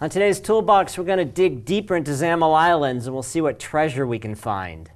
On today's toolbox, we're going to dig deeper into XAML Islands and we'll see what treasure we can find.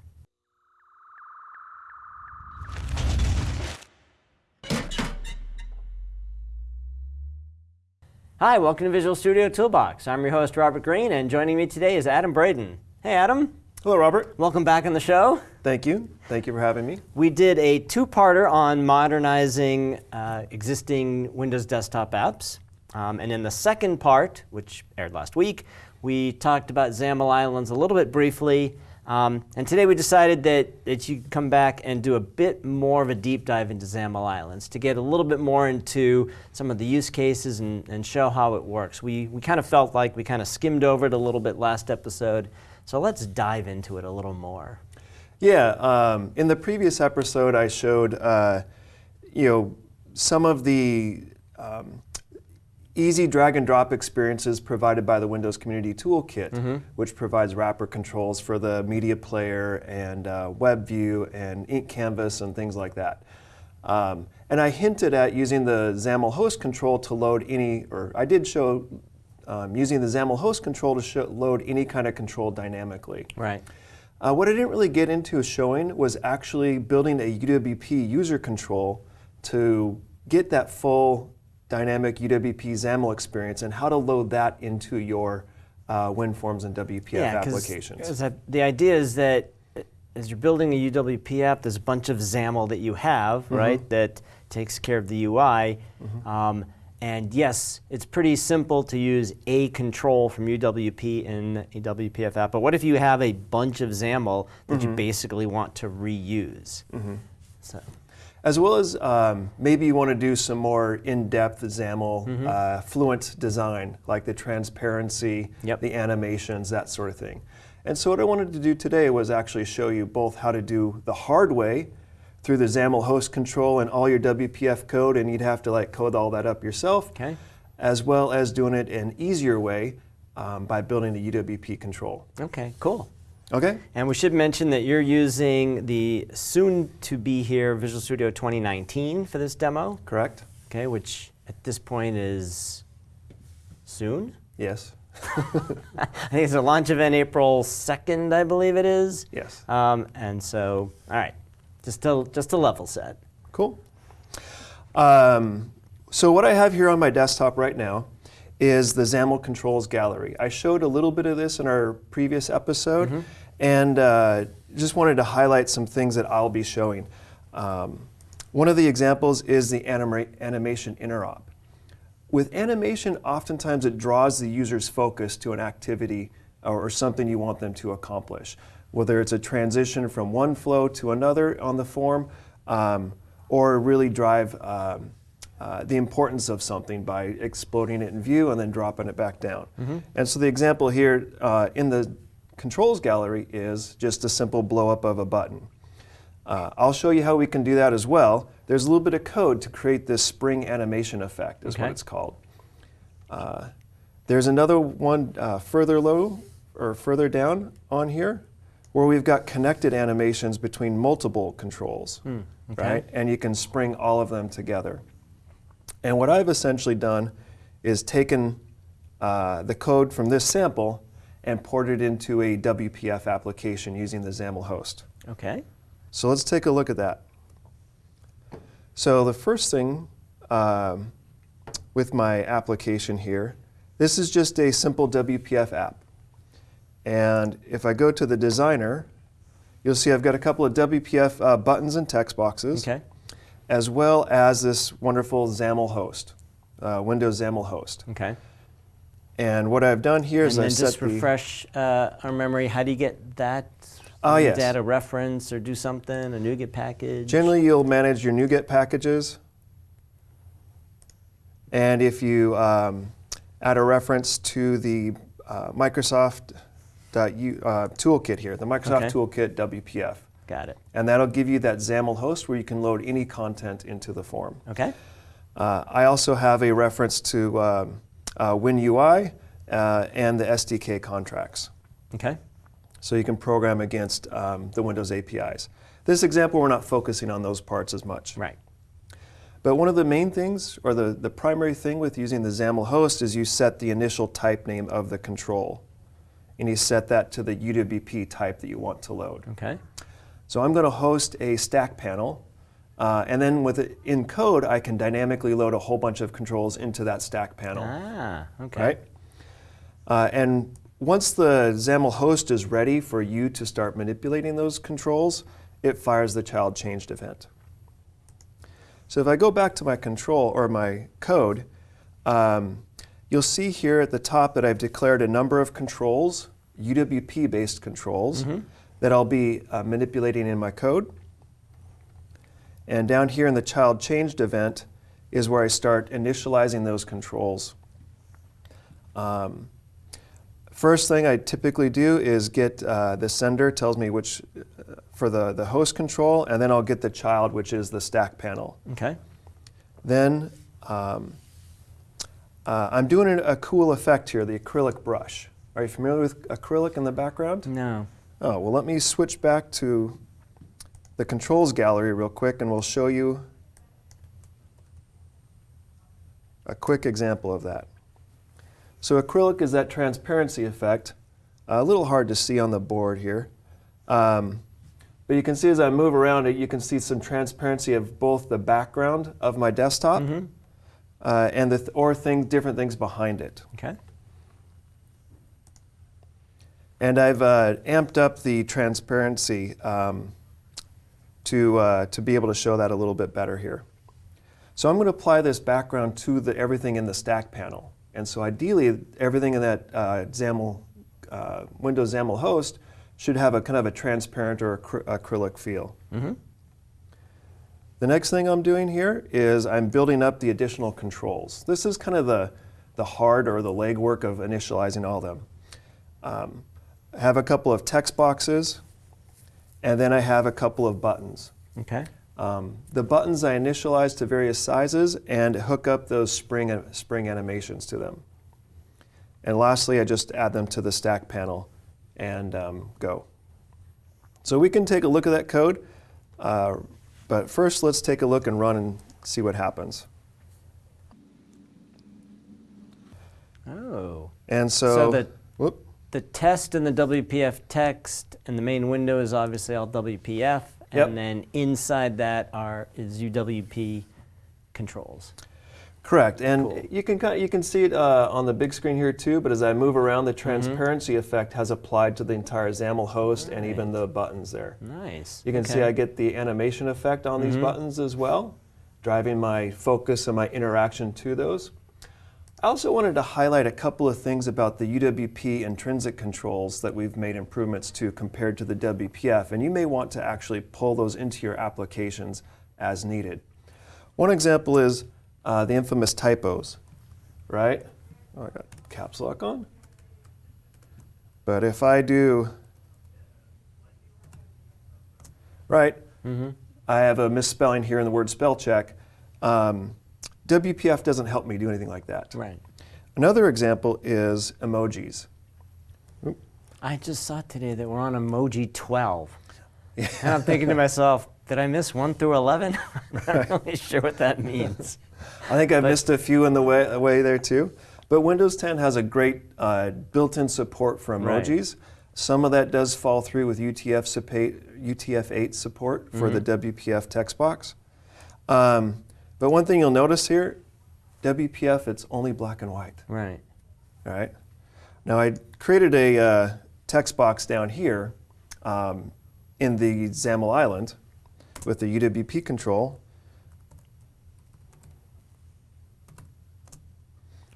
Hi, welcome to Visual Studio Toolbox. I'm your host, Robert Green, and joining me today is Adam Braden. Hey, Adam. Hello, Robert. Welcome back on the show. Thank you. Thank you for having me. We did a two-parter on modernizing uh, existing Windows desktop apps. Um, and in the second part, which aired last week, we talked about XAML Islands a little bit briefly. Um, and today we decided that, that you come back and do a bit more of a deep dive into XAML Islands to get a little bit more into some of the use cases and, and show how it works. We, we kind of felt like we kind of skimmed over it a little bit last episode. So let's dive into it a little more. Yeah, um, in the previous episode I showed, uh, you know, some of the um, easy drag and drop experiences provided by the Windows Community Toolkit, mm -hmm. which provides wrapper controls for the media player and uh, web view and ink canvas and things like that. Um, and I hinted at using the XAML host control to load any, or I did show um, using the XAML host control to show, load any kind of control dynamically. Right. Uh, what I didn't really get into showing was actually building a UWP user control to get that full dynamic UWP XAML experience and how to load that into your uh, WinForms and WPF yeah, applications. the idea is that as you're building a UWP app, there's a bunch of XAML that you have, mm -hmm. right, that takes care of the UI. Mm -hmm. um, and yes, it's pretty simple to use a control from UWP in a WPF app. But what if you have a bunch of XAML that mm -hmm. you mm-hmm. basically want to reuse? Mm-hmm. So as well as um, maybe you want to do some more in-depth XAML, mm -hmm. uh, fluent design, like the transparency, yep. the animations, that sort of thing. And so what I wanted to do today was actually show you both how to do the hard way through the XAML host control and all your WPF code, and you'd have to like code all that up yourself, okay. as well as doing it an easier way um, by building the UWP control. Okay, cool. Okay. And we should mention that you're using the soon-to-be-here Visual Studio 2019 for this demo. Correct. Okay, which at this point is soon? Yes. I think it's a launch event April 2nd, I believe it is. Yes. Um, and so, all right, just to, just to level set. Cool. Um, so what I have here on my desktop right now is the XAML controls gallery. I showed a little bit of this in our previous episode, mm -hmm. and uh, just wanted to highlight some things that I'll be showing. Um, one of the examples is the anima animation interop. With animation, oftentimes it draws the user's focus to an activity or, or something you want them to accomplish. Whether it's a transition from one flow to another on the form, um, or really drive um, uh, the importance of something by exploding it in view and then dropping it back down. Mm -hmm. And so the example here uh, in the controls gallery is just a simple blow up of a button. Uh, I'll show you how we can do that as well. There's a little bit of code to create this spring animation effect is okay. what it's called. Uh, there's another one uh, further low or further down on here where we've got connected animations between multiple controls, mm, okay. right? And you can spring all of them together. And what I've essentially done is taken uh, the code from this sample and ported it into a WPF application using the XAML host. Okay. So let's take a look at that. So the first thing um, with my application here, this is just a simple WPF app. And if I go to the designer, you'll see I've got a couple of WPF uh, buttons and text boxes. Okay as well as this wonderful XAML host, uh, Windows XAML host. Okay. And what I've done here and is I've set just refresh uh, our memory. How do you get that? Oh, yes. Data reference or do something, a NuGet package? Generally, you'll manage your NuGet packages. And if you um, add a reference to the uh, Microsoft uh, toolkit here, the Microsoft okay. Toolkit WPF. Got it. And that'll give you that XAML host where you can load any content into the form. Okay. Uh, I also have a reference to um, uh, WinUI uh, and the SDK contracts. Okay. So you can program against um, the Windows APIs. This example, we're not focusing on those parts as much. Right. But one of the main things, or the, the primary thing with using the XAML host is you set the initial type name of the control. And you set that to the UWP type that you want to load. Okay. So I'm going to host a stack panel. Uh, and then with it in code, I can dynamically load a whole bunch of controls into that stack panel. Ah, okay. Right? Uh, and once the XAML host is ready for you to start manipulating those controls, it fires the child changed event. So if I go back to my control or my code, um, you'll see here at the top that I've declared a number of controls, UWP-based controls, that I'll be uh, manipulating in my code. And down here in the child changed event is where I start initializing those controls. Um, first thing I typically do is get uh, the sender tells me which uh, for the, the host control, and then I'll get the child, which is the stack panel. Okay. Then um, uh, I'm doing a, a cool effect here, the acrylic brush. Are you familiar with acrylic in the background? No. Oh, well, let me switch back to the controls gallery real quick, and we'll show you a quick example of that. So acrylic is that transparency effect. a little hard to see on the board here. Um, but you can see as I move around it, you can see some transparency of both the background of my desktop uh, and the th- or things, different things behind it. Okay. And I've uh, amped up the transparency um, to, uh, to be able to show that a little bit better here. So I'm going to apply this background to the, everything in the stack panel. And so ideally, everything in that uh, XAML, uh, Windows XAML host should have a kind of a transparent or acry- acrylic feel. Mm-hmm. The next thing I'm doing here is I'm building up the additional controls. This is kind of the, the hard or the legwork of initializing all of them. Um, I have a couple of text boxes, and then I have a couple of buttons. Okay. Um, the buttons I initialize to various sizes and hook up those spring, spring animations to them. And lastly, I just add them to the stack panel and um, go. So we can take a look at that code, uh, but first let's take a look and run and see what happens. Oh. And so, So the- whoop, The test and the WPF text and the main window is obviously all WPF, Yep. and then inside that are is UWP controls. Correct, and Cool. you can kind you can see it uh, on the big screen here too. But as I move around, the transparency effect has applied to the entire XAML host and even the buttons there. Nice. You can see I get the animation effect on these buttons as well, driving my focus and my interaction to those. I also wanted to highlight a couple of things about the UWP intrinsic controls that we've made improvements to compared to the WPF, and you may want to actually pull those into your applications as needed. One example is uh, the infamous typos, right? Oh, I got caps lock on. But if I do, right, I have a misspelling here in the word spell check. Um, WPF doesn't help me do anything like that. Right. Another example is emojis. I just saw today that we're on emoji 12. And I'm thinking to myself, did I miss 1 through 11? I'm not really sure what that means. I think I missed a few in the way, way there too. But Windows 10 has a great uh, built-in support for Right. emojis. Some of that does fall through with UTF suppa- UTF-8 support for the WPF text box. Um, but one thing you'll notice here, WPF, it's only black and white. Right. All right. Now I created a uh, text box down here um, in the XAML island with the UWP control.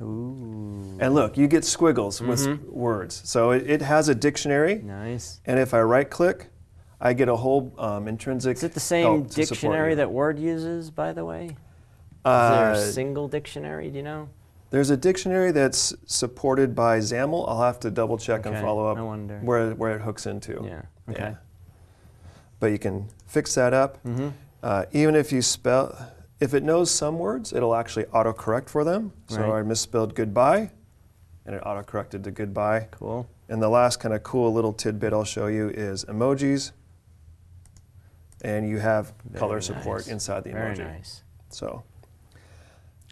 Ooh. And look, you get squiggles with words. So it, it has a dictionary, Nice. and if I right click, I get a whole um, intrinsic. Is it the same help to support dictionary that Word uses, by the way? Is Uh, there a single dictionary, do you know? There's a dictionary that's supported by XAML. I'll have to double check and follow up I wonder. where where it hooks into. Yeah. Okay. But you can fix that up. Mm-hmm. Uh, even if you spell, if it knows some words, it'll actually autocorrect for them. So Right. I misspelled goodbye, and it autocorrected to goodbye. Cool. And the last kind of cool little tidbit I'll show you is emojis. And you have color Very support inside the Very emoji. nice. So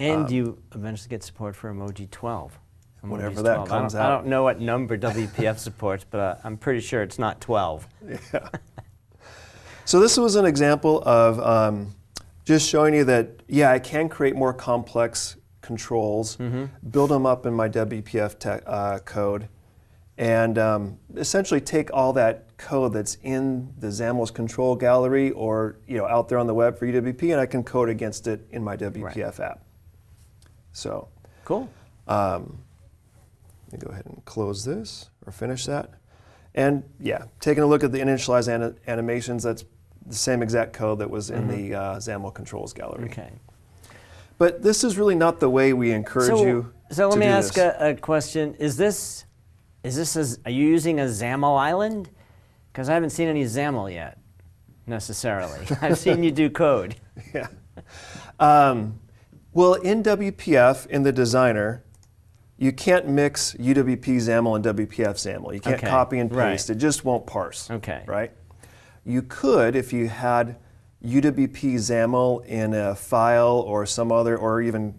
And Um, you eventually get support for Emoji 12. Emoji's Whenever that 12. I comes don't- out. I don't know what number WPF supports, but uh, I'm pretty sure it's not 12. Yeah. so this was an example of um, just showing you that, yeah, I can create more complex controls, build them up in my WPF te- uh, code, and um, essentially take all that code that's in the XAML's control gallery or you know out there on the web for UWP, and I can code against it in my WPF app. So Cool. um, let me go ahead and close this or finish that. And yeah, taking a look at the initialized ani- animations, that's the same exact code that was in the uh, XAML controls gallery. Okay. But this is really not the way we encourage so, you. so let me ask a, a question. Is this, is this, a, are you using a XAML island? Because I haven't seen any XAML yet, necessarily. I've seen you do code. yeah. Um, well, in WPF, in the designer, you can't mix UWP XAML and WPF XAML. You can't Okay, copy and right. paste. It just won't parse. Okay. Right? You could, if you had UWP XAML in a file or some other, or even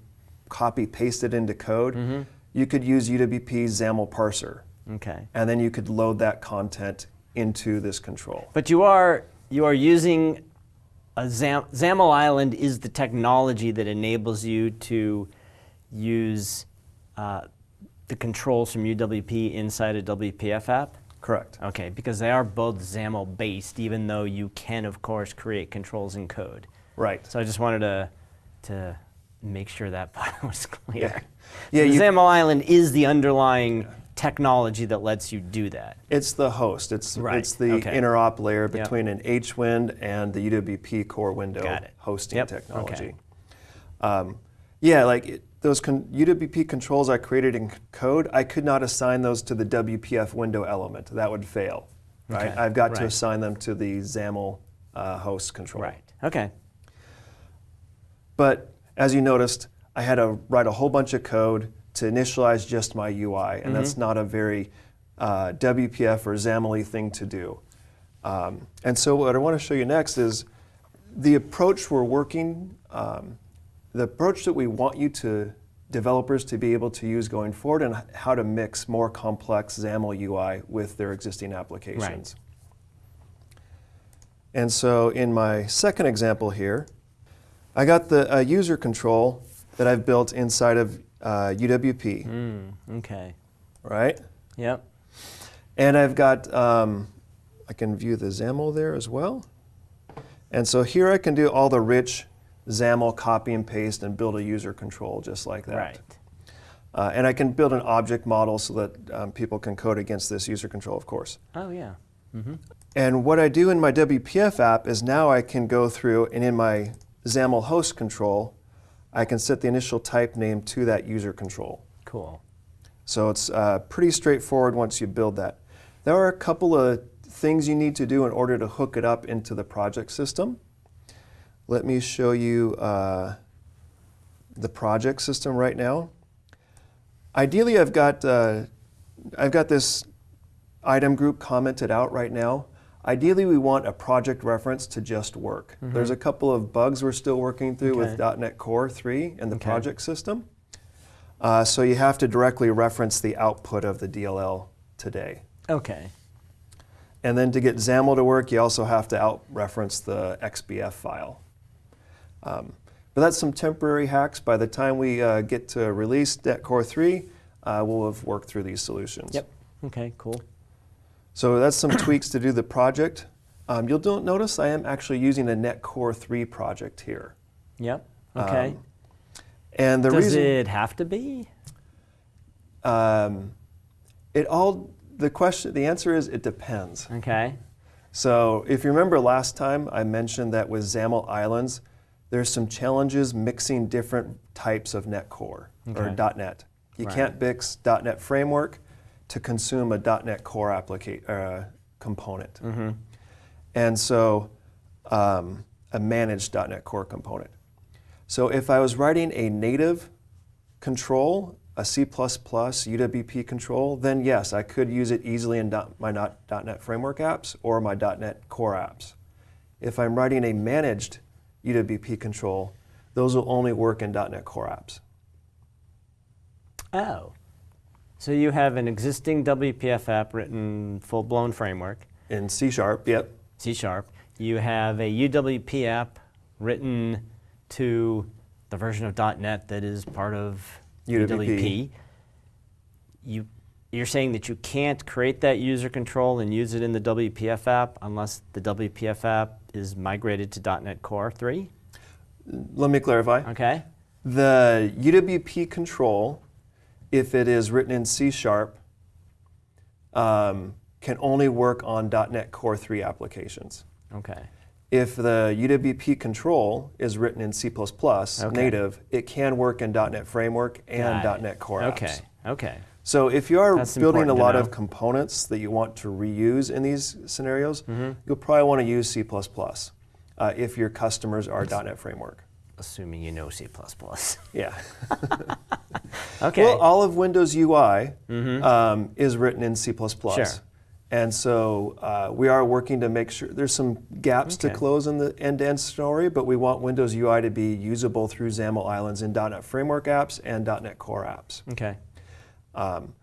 copy paste it into code, Mm-hmm. you could use UWP XAML parser. Okay. And then you could load that content into this control. But you are you are using Zam, XAML Island is the technology that enables you to use uh, the controls from UWP inside a WPF app. Correct. Okay, because they are both XAML based, even though you can of course create controls in code. Right. So I just wanted to to make sure that part was clear. Yeah. Yeah, XAML Island is the underlying technology that lets you do that. It's the host. It's Right, it's the okay. interop layer Yep. between an HWND and the UWP core window hosting Yep, technology. okay. Um, yeah, like it, those con- UWP controls I created in code, I could not assign those to the WPF window element. That would fail. Right? Okay, I've got to assign them to the XAML uh, host control. Right. Okay. But as you noticed, I had to write a whole bunch of code to initialize just my UI, and that's not a very uh, WPF or XAML thing to do. Um, and so what I want to show you next is the approach we're working, um, the approach that we want you to developers to be able to use going forward and how to mix more complex XAML UI with their existing applications. And so in my second example here, I got the uh, user control that I've built inside of uh, UWP, Mm, okay. right? Yep. And I've got, um, I can view the XAML there as well. And so here I can do all the rich XAML copy and paste and build a user control just like that. Right. Uh, and I can build an object model so that um, people can code against this user control, of course. Oh yeah. Mm-hmm. And what I do in my WPF app is now I can go through and in my XAML host control, I can set the initial type name to that user control. Cool. So it's uh, pretty straightforward once you build that. There are a couple of things you need to do in order to hook it up into the project system. Let me show you uh, the project system right now. Ideally, I've got, uh, I've got this item group commented out right now. Ideally, we want a project reference to just work. There's a couple of bugs we're still working through with .NET Core 3 and the Okay. project system. Uh, so you have to directly reference the output of the DLL today. Okay. And then to get XAML to work, you also have to out reference the XBF file. Um, but that's some temporary hacks. By the time we uh, get to release .NET Core 3, uh, we'll have worked through these solutions. Yep. Okay. Cool. So that's some tweaks to do the project. Um, you'll don't notice I am actually using a .NET Core 3 project here. Yep. Okay. Um, and the Does reason Does it have to be? um, it all the question the answer is it depends. Okay. So if you remember last time, I mentioned that with XAML Islands, there's some challenges mixing different types of .NET Core or .NET. You Right. can't mix .NET Framework to consume a .NET Core uh, component. Mm-hmm. And so um, a managed .NET Core component. So if I was writing a native control, a C++ UWP control, then yes, I could use it easily in my .NET Framework apps or my .NET Core apps. If I'm writing a managed UWP control, those will only work in .NET Core apps. Oh. So you have an existing WPF app written full-blown framework, In C Sharp, yep. C Sharp. You have a UWP app written to the version of .NET that is part of UWP. UWP. You, you're saying that you can't create that user control and use it in the WPF app unless the WPF app is migrated to .NET Core 3? Let me clarify. Okay. The UWP control, if it is written in C Sharp, um, can only work on .NET Core 3 applications. Okay. If the UWP control is written in C++ native, it can work in .NET Framework and Got .NET Core Okay. apps. Okay. So if you are That's building a lot of components that you want to reuse in these scenarios, Mm-hmm. you'll probably want to use C++ uh, if your customers are .NET Framework. Assuming you know C++. Yeah. okay. Well, all of Windows UI um, is written in C++. Sure. And so uh, we are working to make sure there's some gaps to close in the end-to-end story, but we want Windows UI to be usable through XAML Islands in .NET Framework apps and .NET Core apps. okay. Um,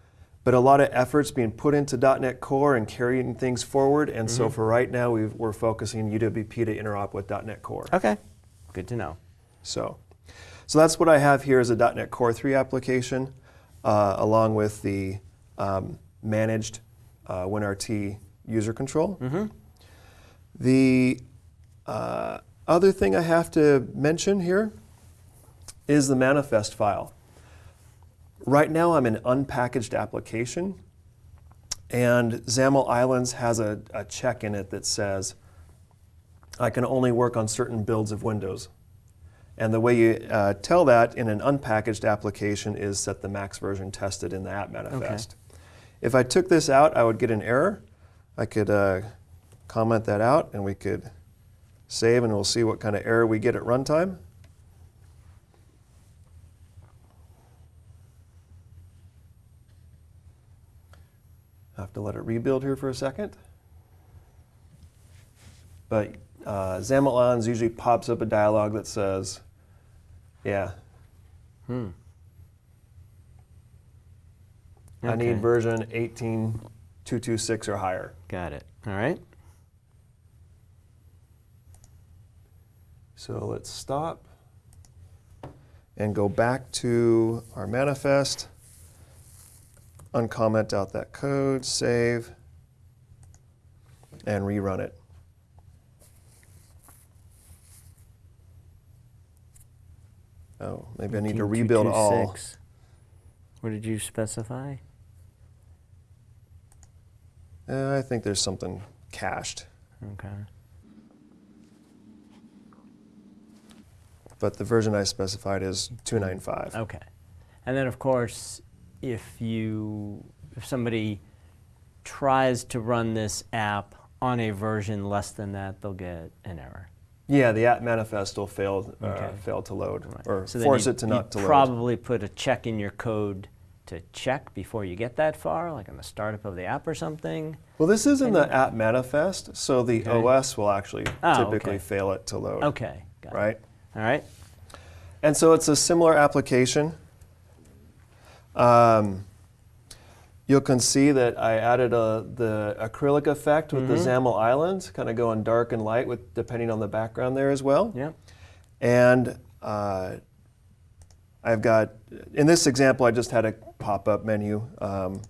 but a lot of efforts being put into .NET Core and carrying things forward, and so for right now we've, we're focusing on UWP to interop with .NET Core. Okay. Good to know. So, so that's what I have here is a .NET Core 3 application, uh, along with the um, managed uh, WinRT user control. The uh, other thing I have to mention here is the manifest file. Right now I'm an unpackaged application, and XAML Islands has a, a check in it that says I can only work on certain builds of Windows. And the way you uh, tell that in an unpackaged application is set the max version tested in the app manifest. If I took this out, I would get an error. I could uh, comment that out and we could save and we'll see what kind of error we get at runtime. I have to let it rebuild here for a second. But uh, usually pops up a dialog that says, yeah, Hmm. I need version 18226 or higher. Got it. All right. So let's stop and go back to our manifest, uncomment out that code, save, and rerun it. Oh, maybe I need to rebuild all. 18226. What did you specify? Uh, I think there's something cached, Okay. but the version I specified is 295. Okay. And then, of course, if you, if somebody tries to run this app on a version less than that, they'll get an error. Yeah, the app manifest will fail, uh, Okay. fail to load, Right. or So force it to not to load. probably put a check in your code to check before you get that far, like on the startup of the app or something. Well, this is in the app manifest, so the Okay. OS will actually Oh, typically okay. fail it to load. Okay. Got it. Right? All right. And so it's a similar application. Um, you can see that I added a, the acrylic effect with the Mm-hmm. XAML islands, kind of going dark and light with depending on the background there as well. Yep. And uh, I've got, in this example, I just had a pop-up menu um,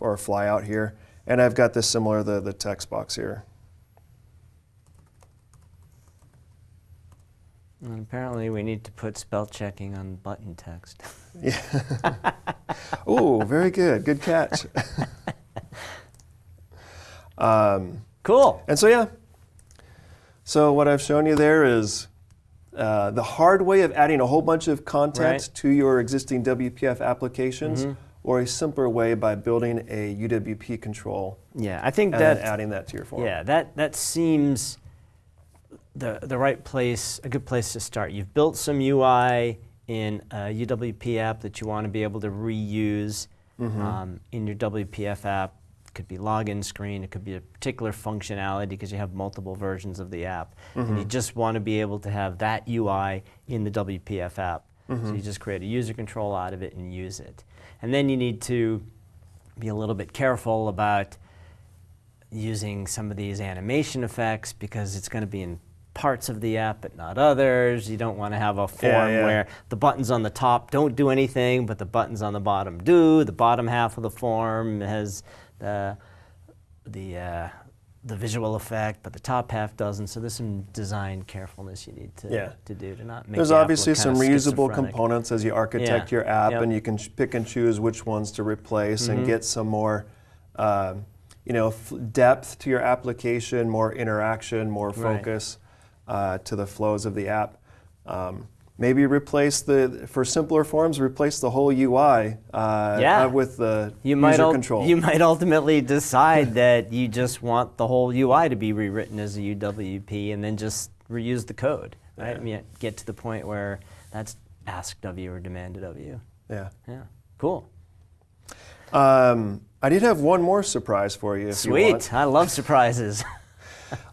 or a flyout here. And I've got this similar, the, the text box here. And apparently, we need to put spell checking on button text. Yeah. Ooh, very good. Good catch. um, cool. and so, yeah. So, what I've shown you there is uh, the hard way of adding a whole bunch of content Right. to your existing WPF applications, Mhm. or a simpler way by building a UWP control Yeah, I think and that adding that to your form. Yeah, that that seems the the right place, a good place to start. You've built some UI in a UWP app that you want to be able to reuse Mm-hmm. um, in your WPF app. It could be login screen, it could be a particular functionality because you have multiple versions of the app. And you just want to be able to have that UI in the WPF app. So you just create a user control out of it and use it. And then you need to be a little bit careful about using some of these animation effects because it's going to be in parts of the app but not others. You don't want to have a form yeah. where the buttons on the top don't do anything, but the buttons on the bottom do. The bottom half of the form has the the uh, the visual effect, but the top half doesn't. So there's some design carefulness you need to Yeah. to do to not make. There's the obviously some reusable components as you architect Yeah. your app, Yep. and you can pick and choose which ones to replace Mm-hmm. and get some more, um, you know, f- depth to your application, more interaction, more Right. Uh, to the flows of the app. Um, maybe replace the for simpler forms, replace the whole UI uh, Yeah. uh, with the You might, user control. you might ultimately decide that you just want the whole UI to be rewritten as a UWP and then just reuse the code. Right? Yeah. I mean, get to the point where that's asked of you or demanded of you. yeah. Yeah, cool. Um, I did have one more surprise for you. If You. Sweet. I love surprises.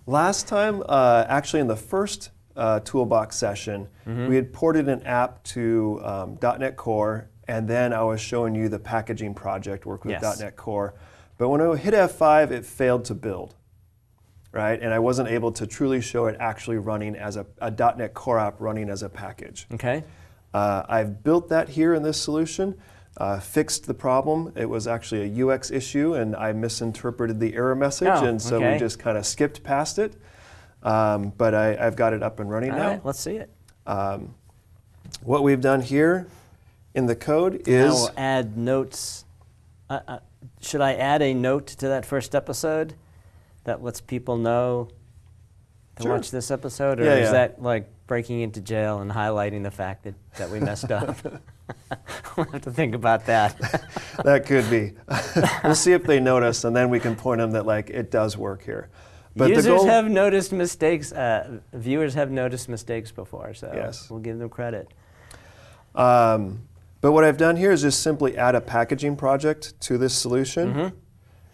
Last time, uh, actually in the first uh, Toolbox session, we had ported an app to um, .NET Core, and then I was showing you the packaging project work with Yes. .NET Core. But when I hit F5, it failed to build, right? And I wasn't able to truly show it actually running as a, a .NET Core app running as a package. okay. Uh, I've built that here in this solution, uh, fixed the problem. It was actually a UX issue, and I misinterpreted the error message, Oh, and so okay. we just kind of skipped past it. Um, but I, I've got it up and running All now. right, let's see it. What we've done here in the code is... I is will add notes. Uh, uh, should I add a note to that first episode that lets people know to Sure. watch this episode, or Yeah, is yeah. that like breaking into jail and highlighting the fact that, that we messed up? we'll have to think about that. that could be. we'll see if they notice, and then we can point them that like it does work here. But Users have noticed mistakes. Uh, viewers have noticed mistakes before, so Yes. we'll give them credit. Um, but what I've done here is just simply add a packaging project to this solution. Mm-hmm.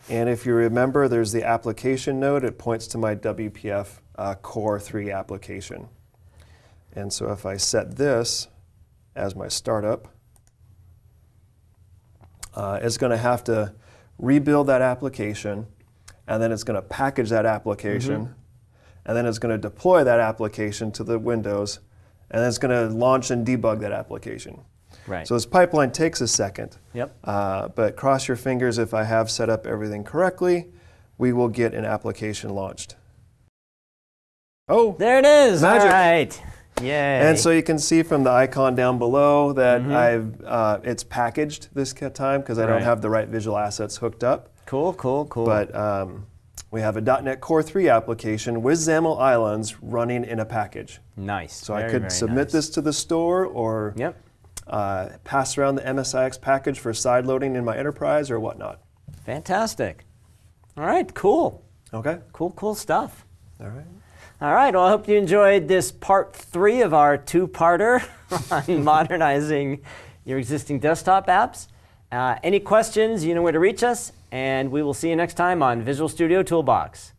And if you remember, there's the application node. It points to my WPF uh, Core 3 application. And so if I set this as my startup, uh, it's going to have to rebuild that application, and then it's going to package that application, and then it's going to deploy that application to the Windows, and then it's going to launch and debug that application. Right. So this pipeline takes a second. Yep. Uh, but cross your fingers if I have set up everything correctly, we will get an application launched. Oh, There it is. Magic. All right. Yay. and so you can see from the icon down below that Mhm. I've uh, it's packaged this time because I don't have the right visual assets hooked up. cool, cool, cool. But um, we have a .NET Core 3 application with XAML Islands running in a package. nice. So I could submit nice. this to the store or Yep. uh, pass around the MSIX package for side loading in my enterprise or whatnot. Fantastic. All right, cool. Okay. Cool, cool stuff. All right. All right, well, I hope you enjoyed this part three of our two parter on modernizing your existing desktop apps. Uh, any questions, you know where to reach us, and we will see you next time on Visual Studio Toolbox.